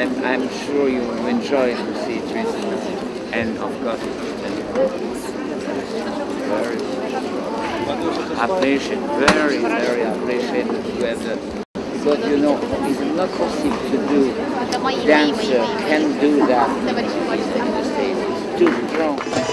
I'm sure you enjoy to see Tristan. And of course, very appreciate, very, very appreciate to have that. Because you know, it's not possible to do dancer can do that. It's too strong.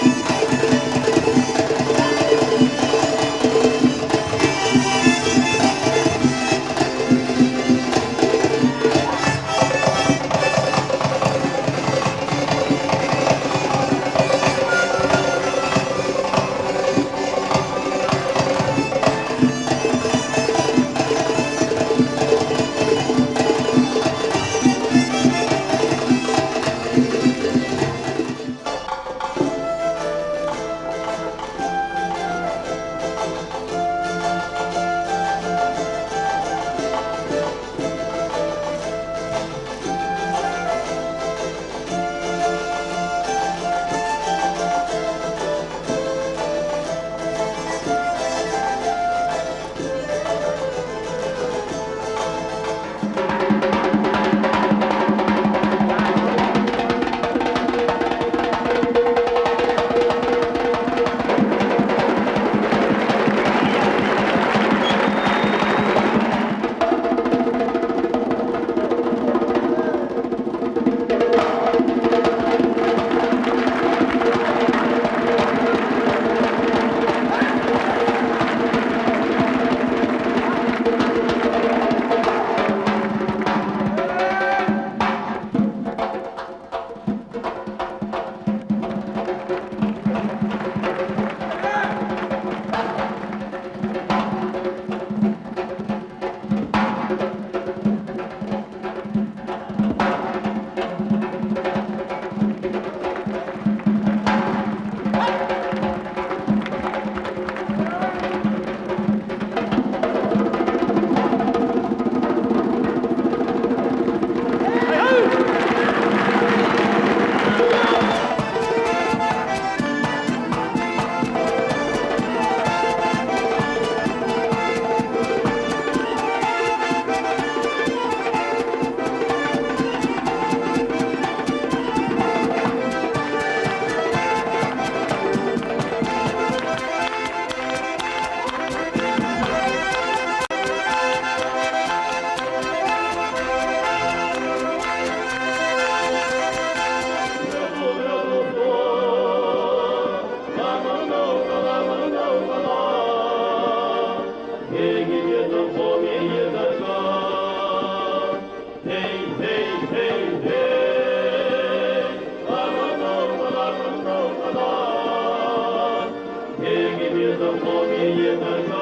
也在唱